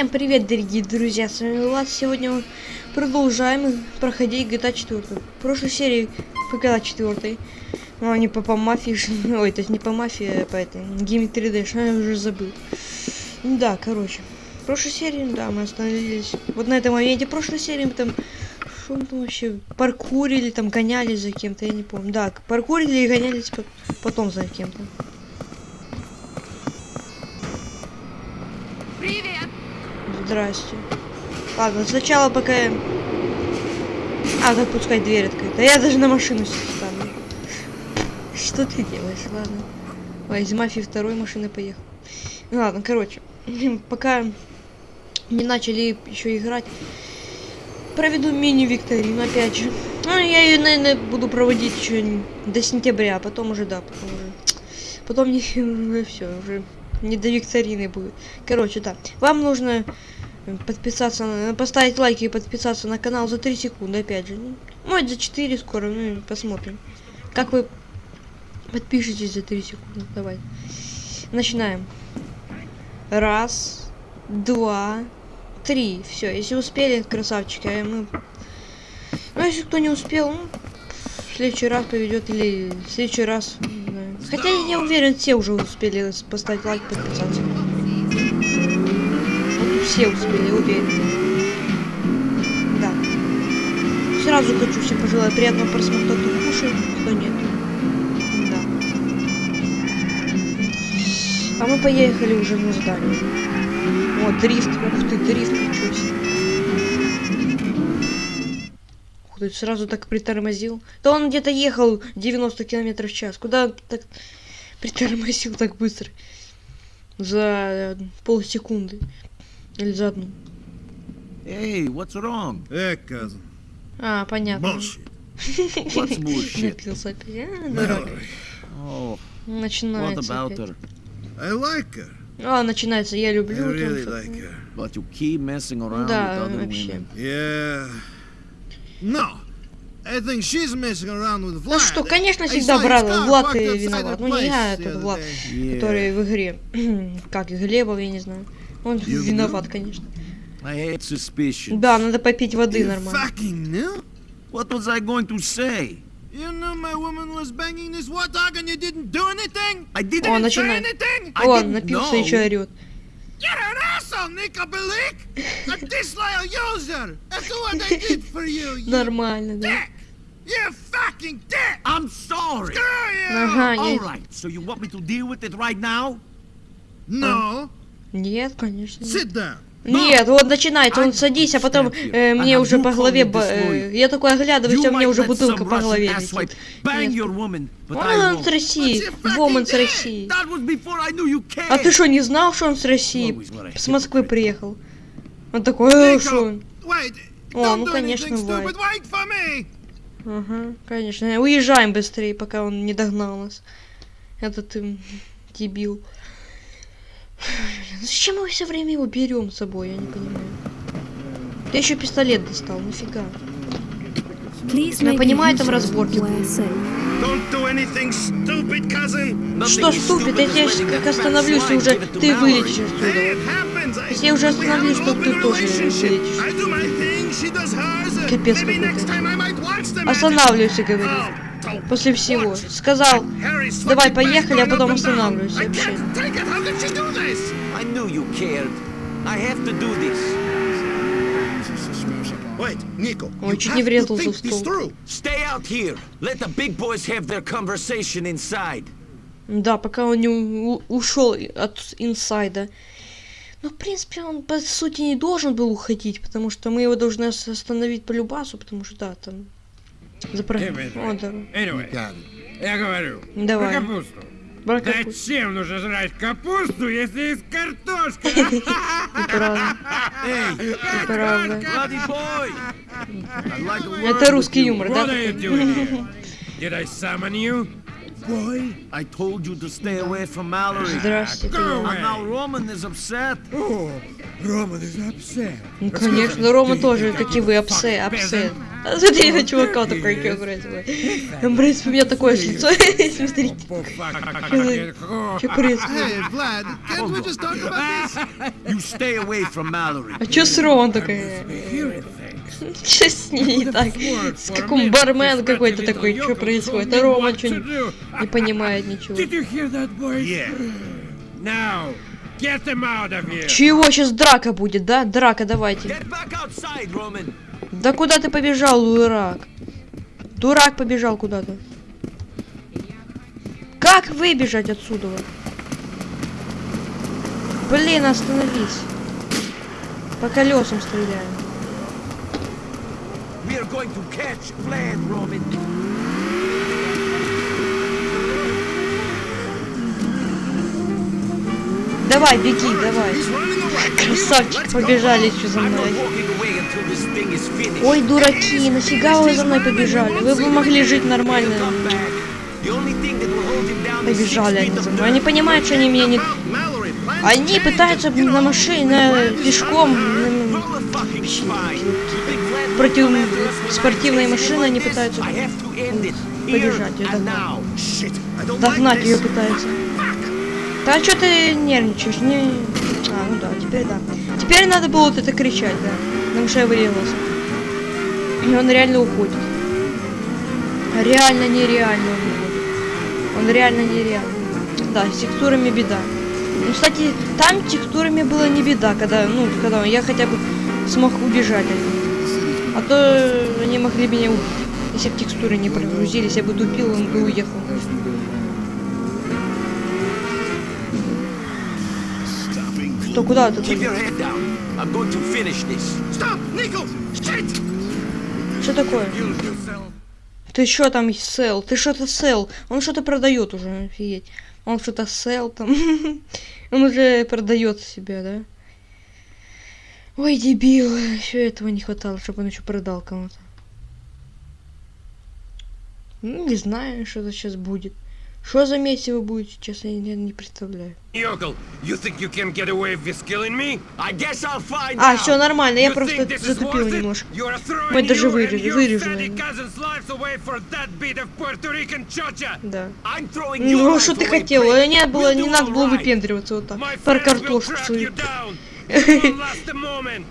Всем привет, дорогие друзья, с вами Влад. Сегодня мы продолжаем проходить GTA 4. В прошлой серии по GTA 4. Ну, не по, по мафии, ой, то есть не по мафии, а по этой, Game 3D, что я уже забыл. Ну да, короче. В прошлой серии, да, мы остановились. Вот на этом моменте прошлой серии мы там что там вообще паркурили, там гонялись за кем-то, я не помню. Да, паркурили и гонялись по потом за кем-то. Привет! Здрасте. Ладно, сначала пока... А, так пускай дверь открыта. А Я даже на машину стану. Что ты делаешь? Ладно. Ой, из мафии второй машины поехал. Ну ладно, короче. Пока не начали еще играть, проведу мини-викторину опять же. Ну, я ее, наверное, буду проводить еще до сентября, а потом уже, да, потом уже... Потом не... все, уже не до викторины будет. Короче, да. Вам нужно подписаться, поставить лайки и подписаться на канал за 3 секунды, опять же. Ну, Может, за 4 скоро, ну, посмотрим. Как вы подпишетесь за 3 секунды. Давай. Начинаем. Раз, два, три. Все, если успели, красавчики. А мы... Ну, если кто не успел, ну, в следующий раз поведет или в следующий раз. не. Хотя я уверен, все уже успели поставить лайк, подписаться. Все успели, уверен. Да. Сразу хочу всем пожелать приятного просмотра, кто кушает, кто нет. Да. А мы поехали уже на здание. О, дрифт. Ух ты, дрифт. Ух ты, сразу так притормозил. Да он где-то ехал 90 километров в час. Куда он так притормозил так быстро? За э, полсекунды. Или за одну. Hey, what's wrong? Hey, cousin. А, понятно. Bullshit. What's bullshit? Напился опять. А, дурак. Oh, what Начинается about опять. her? I like her. А, начинается. Я I люблю. там really like her. But you keep messing around Да, with other вообще. women. Yeah. No. I think she's messing around with Vlad. Ну что, конечно, I всегда car Влад outside виноват. Ну не я, other Влад, который в игре. как Глебов, я не знаю. Он You виноват, knew? конечно. Да, надо попить воды You нормально. fucking knew? What was I going to say? You knew my woman was banging this warthog and you didn't do anything? I didn't О, начинает. anything. I О, напился know. еще орет. You're an asshole, Nico Bellic! A disloyal user! That's what I did for you, you Нормально, да. dick! You fucking dick! I'm sorry. Screw you! Ага, All нет. right. So you want me to deal with it right now? No. Нет, конечно. нет. Вот начинается, он садись, а потом э, мне уже по голове, э, я такой оглядываюсь, а мне уже бутылка по голове летит. Он с России, Воман с? России. А ты что, не знал, что он с России? С Москвы приехал. Он такой, э, что он? О, ну, конечно, me. Ага, конечно. Уезжаем быстрее, пока он не догнал нас. Этот им дебил. Зачем мы все время его берем с собой, я не понимаю. Ты еще пистолет достал, нафига? Я понимаю, там разборки. Что ступит, я тебя как остановлюсь, и уже ты вылетишь отсюда. Если я уже остановлюсь, то ты тоже вылетишь. Капец какой-то. Останавливайся, говорит. Oh, don't После всего. Сказал, давай поехали, а потом останавливайся вообще. You cared. I have to do this. Wait, Nico. Ой, чуть не врезался в стол. Stay out here. Let the big boys have their conversation inside. Да, пока он не у- ушел от инсайда. Но, в принципе, он, по сути, не должен был уходить, потому что мы его должны ос- остановить по любасу, потому что, да, там... Запро... О, да. Anyway, я говорю, Давай. про капусту. Зачем нужно жрать капусту, если есть картошка? Это русский юмор, да? What are you doing here? Did I summon you? Boy, I told you to stay away from Mallory. Здравствуйте. Go And now. Roman is upset. Oh, Roman is upset. Ну, конечно, Рома тоже, как и вы, апсе, апсе. А Смотри на чувака такой, как происходит. Там, в принципе, у меня такое же лицо. Смотрите, что происходит. А чё с Ромом такая? Чё с ней не так? С каком бармен какой-то такой, что происходит? А Рома что не понимает ничего. Чего, сейчас драка будет, да? Драка, давайте. Да куда ты побежал, дурак? Дурак побежал куда-то. Как выбежать отсюда? Блин, остановись. По колесам стреляем. We are going to catch Vlad, Roman. Давай, беги, давай. Красавчик, побежали еще за мной. Ой, дураки, нафига вы за мной побежали? Вы бы могли жить нормально. Побежали они за мной. Они понимают, что они меня не... Они пытаются на машине, на- пешком, на- Roll a fucking spine. Big Vlad против will come after us when спортивной I say машины like они пытаются побежать and догнать. ее пытаются. Да что ты нервничаешь? Не... А, ну да, теперь да. Теперь надо было вот это кричать, да. Потому что я вырезался. И он реально уходит. Реально нереально он уходит. Он реально нереально. Да, с текстурами беда. Ну, кстати, там текстурами было не беда, когда, ну, когда я хотя бы смог убежать от них. А то они могли меня убить. Если бы текстуры не прогрузились, я бы тупил, он бы уехал. Что, куда ты? Что такое? Ты что там сел? Ты что-то сел? Он что-то продает уже, офигеть. Он что-то сел там. Он уже продает себя, да? Ой, дебил. Еще этого не хватало, чтобы он еще продал кому-то. Ну, не знаю, что это сейчас будет. Что за месиво будет сейчас, я не, не представляю. А, все нормально, я просто затупил немножко. Мы даже вырежем- вырежем. Да. Ну, что ты хотел? Не, было, не надо было выпендриваться вот так. Про картошку свою. You.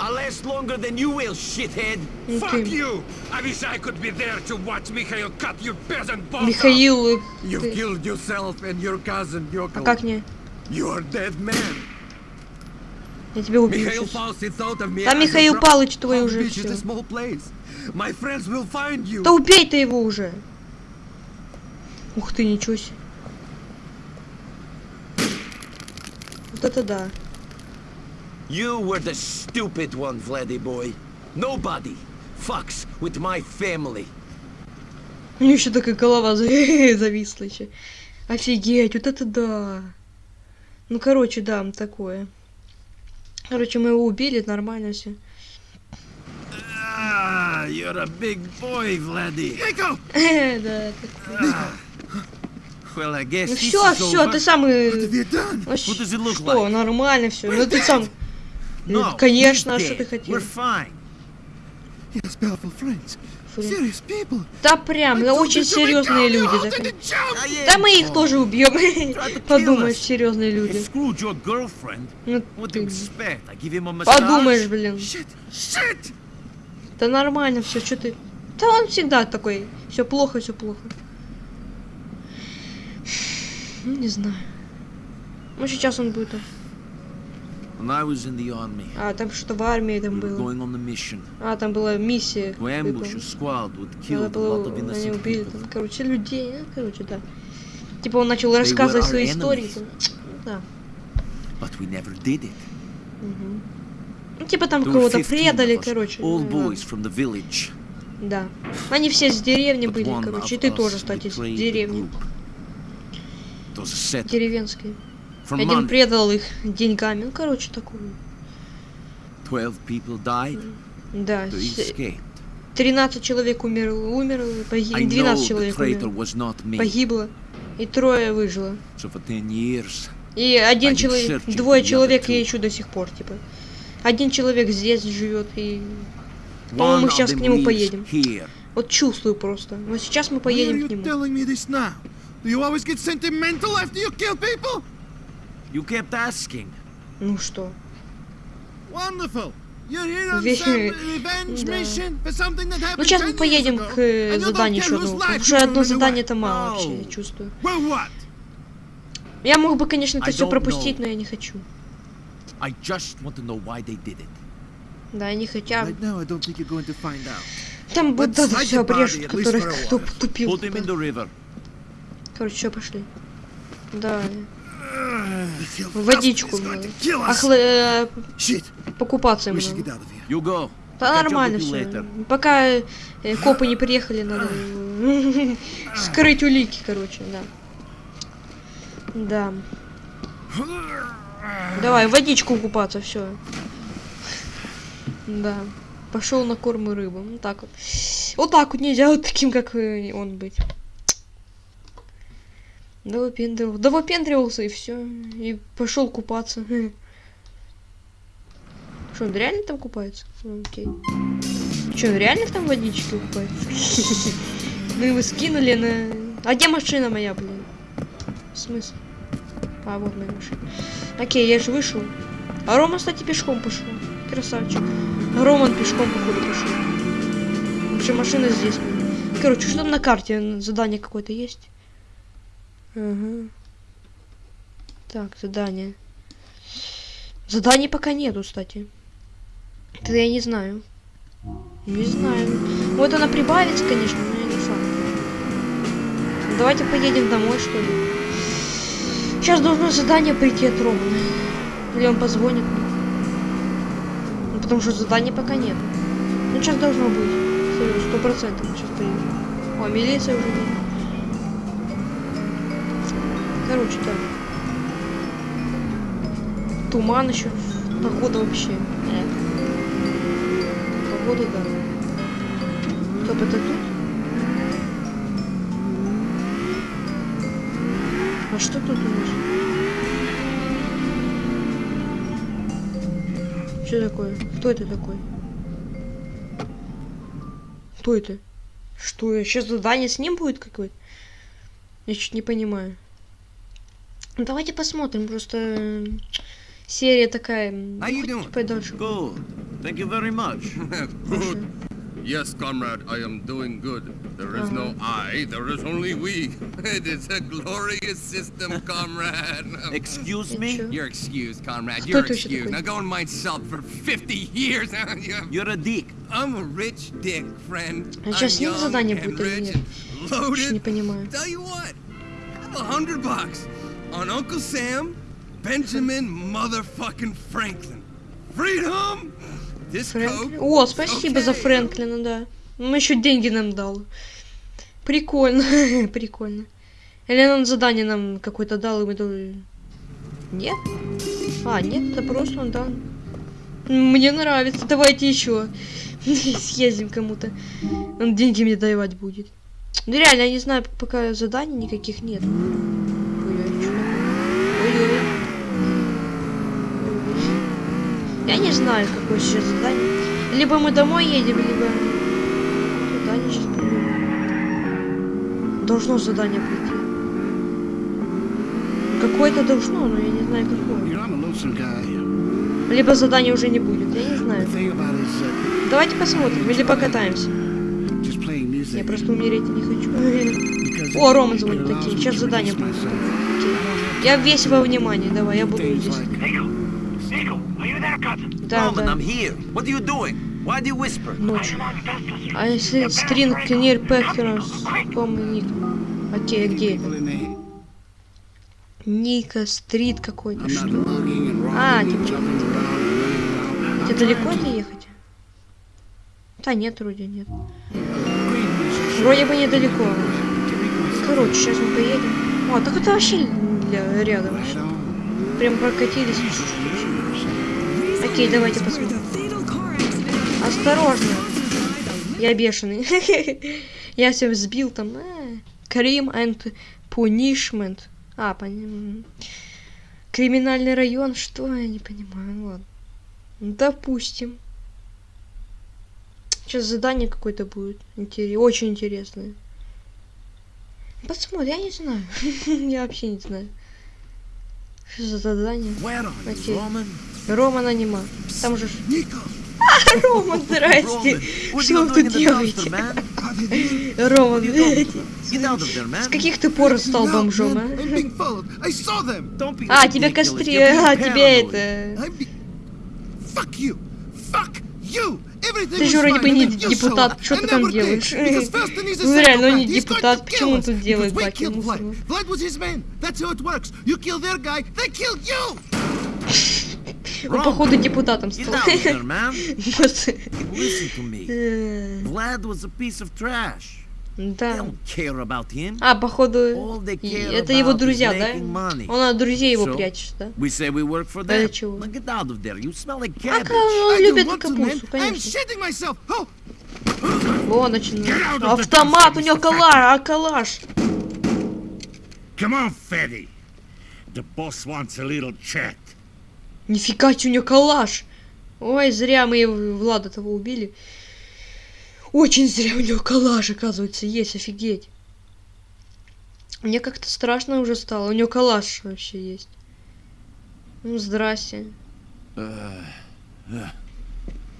I'll last longer than you will, shithead. Ну Fuck you! I wish I could be there to watch Mikhail cut you peasant balls Михаил, э, You've ты- killed yourself and your cousin, а Yoko. как не? You are dead man. Я тебя убью Mikhail сейчас. Faustin thought of me Там as a Михаил. Палыч твой уже все. a small place. My friends will find you. Да убей ты его уже. Ух ты, ничего себе. Вот это да. You were the stupid one, Vladdy boy. Nobody fucks with my family. У нее еще такая голова за- зависла еще. Офигеть, вот это да. Ну, короче, да, такое. Короче, мы его убили, нормально все. Ah, you're a big boy, Vladdy. Да, такое. Well, I guess Ну все, все, ты сам и... What have you done? What does it look что, нормально все. Ну ты сам... No, Конечно, а что ты хотел? Powerful friends. Serious people. Да прям, да очень серьезные люди. Да, Да мы их тоже убьем. Подумаешь, серьезные люди. Ну, ты подумаешь, блин. Да нормально все, что ты... Да он всегда такой. Все плохо, все плохо. Ну, не знаю. Ну, сейчас он будет... When I was in the army, А, там что-то в армии там было. А, там была миссия. Надо было... of Они убили там, короче, людей. ну, Короче, да. Типа он начал рассказывать свои истории. enemies. там. Да. But we never did it. Мгм. Ну, типа там кого-то 15 предали, короче. All ну, ладно. boys from the village. Да. Они все с деревни были, короче. И ты тоже, кстати, с деревни. group. Один предал их деньгами. Ну, короче, такое. Twelve people died. Да. Three с- escaped. 13 человек умерло, умерло, know 12 the человек умерло. Погибло. И трое выжило. И один человек, двое человек я ищу до сих пор, типа. Один человек здесь живет, и По-моему, of сейчас к нему поедем. Вот чувствую просто. Вот сейчас мы поедем к нему. You kept asking. Ну что? Wonderful. You're here on Ве- some revenge Да. mission for something that happened Ну сейчас 10 мы поедем к э, заданию еще одному. Потому что одно задание это мало вообще, я чувствую. Well, what? Я мог бы, конечно, это все пропустить, know. но я не хочу. I just want to know why they did it. Да, они хотят. Right now, I don't think you're going to find out. Там даже hide все обрежут, которых кто тупил. Короче, все, пошли. Да. Водичку. Охла- э, покупаться ему надо. Да нормально все. Пока э, копы не приехали, надо скрыть улики, короче, да. Да. Давай, водичку купаться, все. Да. Пошел на корм и рыбу. Вот так вот. Вот так вот нельзя вот таким, как э, он быть. Да выпендривался. Да выпендривался и все. И пошел купаться. Что, он реально там купается? Ну, Окей. Че, он реально там в водичке купается? Мы его скинули на... А где машина моя, блин? В смысле? А, вот моя машина. Окей, я же вышел. А Рома, кстати, пешком пошел. Красавчик. А Роман пешком, походу, пошел. Вообще машина здесь. Короче, что там на карте? Задание какое-то есть? Ага. Так, задание. Заданий пока нету, кстати. Это я не знаю. Не знаю. Вот она прибавится, конечно, но я не факт. Давайте поедем домой, что ли. Сейчас должно задание прийти от Романа. Или он позвонит. Ну, потому что заданий пока нет. Ну, сейчас должно быть. Сто процентов сейчас поедем. О, милиция уже едет. Короче, так. Туман еще. Походу вообще. Э. Погода, да. Стоп, это тут? А что тут у нас? Что такое? Кто это такой? Кто это? Что, сейчас задание с ним будет какое-то? Я чуть не понимаю. Ну, давайте посмотрим, просто э, серия такая. м, How you хоть doing? подольше. Good. Thank you very much. Хорошо. Yes, comrade, I am doing good. There is no I, there is only we. It is a glorious system, comrade. Excuse me? You're excused, comrade. You're excused. Now go and mind salt for 50 years. You're a dick. I'm a rich dick, friend. А сейчас I'm с ним young задание and будет или rich нет? and Loaded. понимаю. Tell you what, have a hundred bucks on Uncle Sam, Benjamin motherfucking Franklin. Freedom! This Фрэнклин? О, спасибо за okay. Фрэнклина, да. Он еще деньги нам дал. Прикольно, прикольно. Или он задание нам какое-то дал, и мы должны... Нет? А, нет, это просто он дал. Мне нравится, давайте еще. Съездим кому-то. Он деньги мне давать будет. Ну реально, я не знаю, пока заданий никаких нет. Ой-ой, чё такое? Ой-ой. Я не знаю, какое сейчас задание. Либо мы домой едем, либо задание сейчас придет. Должно задание прийти. Какое-то должно, но я не знаю какое. Либо задания уже не будет, я не знаю. Давайте посмотрим, или покатаемся. Я просто умереть не хочу. О, Рома звонит, me сейчас задание будет. Я весь во внимании, давай, я буду здесь. like Да, Roman, да. I'm here. What are you doing? Why do you whisper? Ночью. А если стринг нир пекерос ком ник? Окей, а где. Ника, стрит какой-то, что? А, типа-. Тебе далеко это ехать? Да нет, вроде нет. Вроде бы недалеко. Короче, сейчас мы поедем. О, так это вообще для рядом. Прям прокатились. Окей, давайте посмотрим. Осторожно. Я бешеный. Я все взбил там. Крим and punishment. А, понятно. Криминальный район, что я не понимаю, ладно. Допустим. Сейчас задание какое-то будет. Интере- Очень интересное. Посмотрим, я не знаю. я вообще не знаю. Что за задание? Окей. Roman? Рома анима. Там же... ж- Nico, Рома, здрасте. Что вы тут делаете? man? are they there? Рома, What are you doing? блядь. Get out of there, man. С каких ты пор стал бомжом, а? А, тебя being А, тебя paranoid. это... Fuck you. Fuck you. Ты же вроде бы не депутат, что ты там делаешь? Ну реально, он не депутат, почему он тут делает, you. Он, походу, депутатом стал. Э, Vlad was a piece of trash. Да. А, походу, это его друзья, да? Он от друзей его прячет, да? Them. чего? А он любит капусту, конечно. Oh, О, начинает. Автомат, у него калаш, а калаш. Нифига у него калаш. Ой, зря мы Влада того убили. Очень зря у него калаш, оказывается, есть, офигеть. Мне как-то страшно уже стало. У него калаш вообще есть. Ну, здрасте.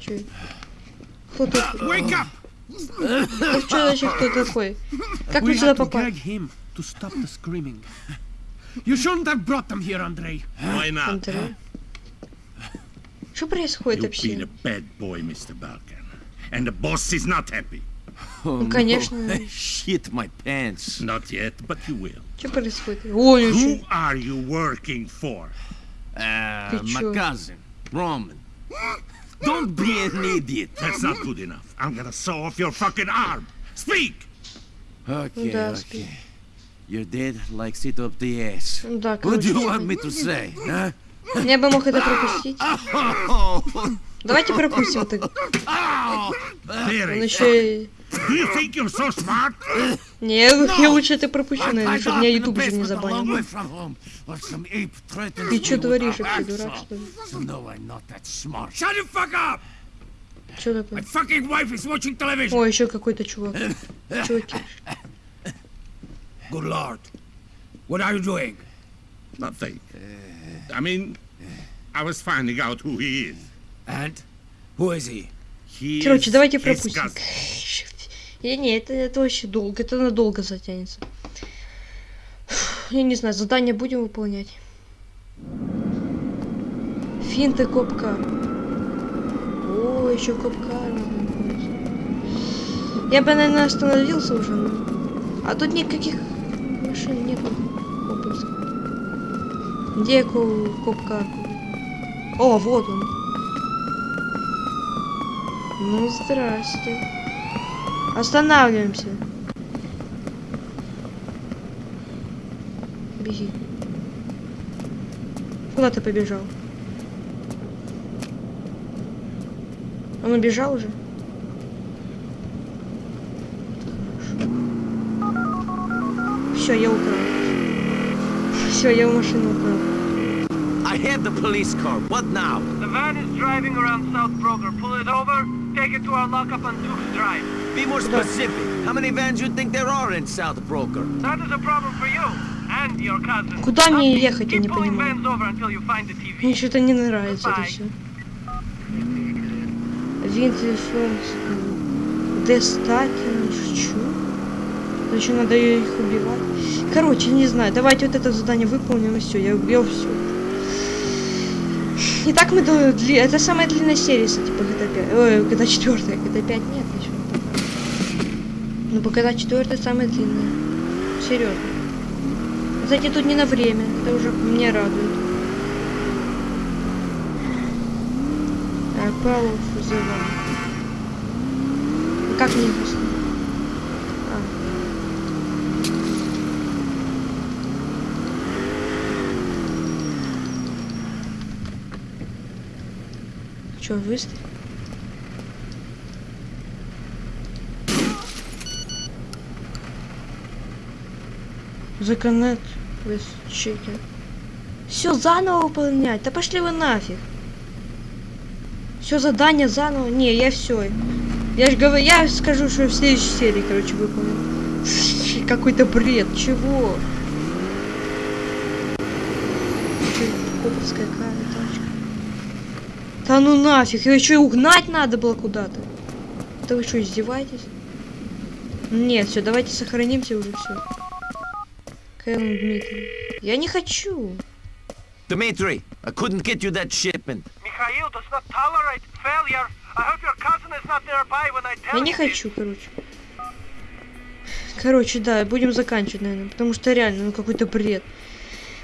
Че? Кто up! Ну, что вообще кто такой? Как We сюда попали? gag him to stop the screaming. You shouldn't have brought them here, Andrei. Why not? Андрей? Что происходит You've been вообще? a bad boy, Mr. Balkan. And the boss is not happy. Oh, Ну, конечно. Shit my pants. Not yet, but you will. Что происходит? О, Who ничего. are you working for? Uh, Ты my чё? cousin, Roman. Don't be an idiot. That's not good enough. I'm gonna saw off your fucking arm. Speak! Okay, Да, okay. You're dead like sit up the ass. Ну Да, What do короче. you want me to say, huh? Я бы мог это пропустить. Oh, Давайте пропустим это. oh, Он еще и... do you think you're so smart? Не, я лучше это пропущу, наверное, чтобы меня YouTube же не забанил. Ты что творишь вообще, дурак, что ли? No, такое? О, еще какой-то чувак. Чуваки. Good lord. What are you doing? Nothing. I mean, I was finding out who he is. And who is he? He Короче, давайте пропустим. Я не, это, это вообще долго, это надолго затянется. Я не знаю, задание будем выполнять. Финты копка. О, еще копка. Я бы, наверное, остановился уже, но... А тут никаких машин нету. Где ко- копка? О, вот он. Ну, здрасте. Останавливаемся. Беги. Куда ты побежал? Он убежал уже? Все, я украл. Все, я машину украл. I had the police car. What now? The van is driving around South Broker. Pull it over, take it to our lockup on Tooth Drive. Be more specific. How many vans you think there are in South Broker? That is a problem for you and your cousin. Куда мне ехать, я не понимаю. Мне что-то не нравится это все. Винтифорс. Дестакин. Чё? Зачем надо их убивать? Короче, не знаю. Давайте вот это задание выполним и все. Я убил все. Итак, мы до... дли- Это самая длинная серия, кстати, по GTA 5. Ой, GTA 4. GTA 5 нет еще. Ну, по GTA 4 самая длинная. Серьезно. Кстати, тут не на время. Это уже меня радует. А, Павлов вызывал. Как мне его с- А. Чё, выставь? Connect with chicken. Все заново выполнять. Да пошли вы нафиг. Все задание заново. Не, я все. Я же говорю, я скажу, что в следующей серии, короче, выполню. Какой-то бред. Чего? Какая тачка. Да ну нафиг, ее еще и угнать надо было куда-то. Да вы что, издеваетесь? Нет, все, давайте сохранимся уже все. Кэлен Дмитрий. Я не хочу. Dmitri, I couldn't get you that shipment. Mikhail does not tolerate failure. I hope your cousin is not nearby when I tell Я не хочу, короче. Короче, да, будем заканчивать, наверное, потому что реально, ну какой-то бред.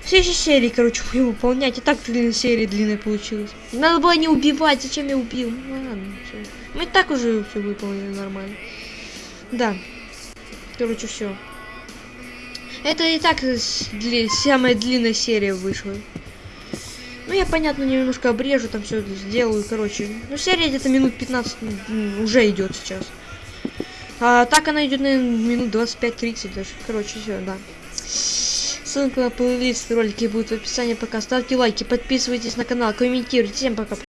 В следующей серии, короче, будем выполнять. И так длинная серия длинная получилась. Надо было не убивать, зачем я убил? Ну ладно, всё. Мы и так уже все выполнили нормально. Да. Короче, все. Это и так дли- самая длинная серия вышла. Ну, я, понятно, немножко обрежу, там все сделаю, короче. Ну, серия где-то минут 15 м, уже идет сейчас. А так она идет, наверное, минут 25-30 даже. Короче, все, да. Ссылка на плейлист ролики будет в описании. Пока ставьте лайки, подписывайтесь на канал, комментируйте. Всем пока.